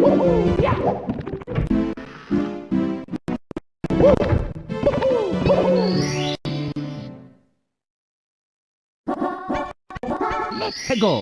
Let's go.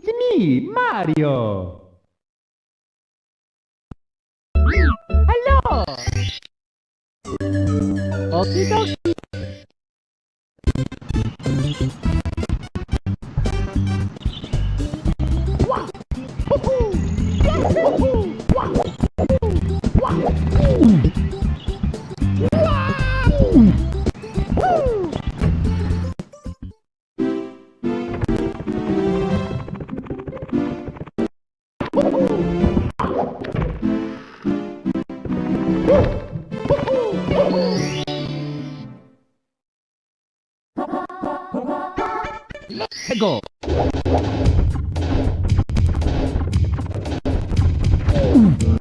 It's me, Mario. Hello. Okie dokie. Hum.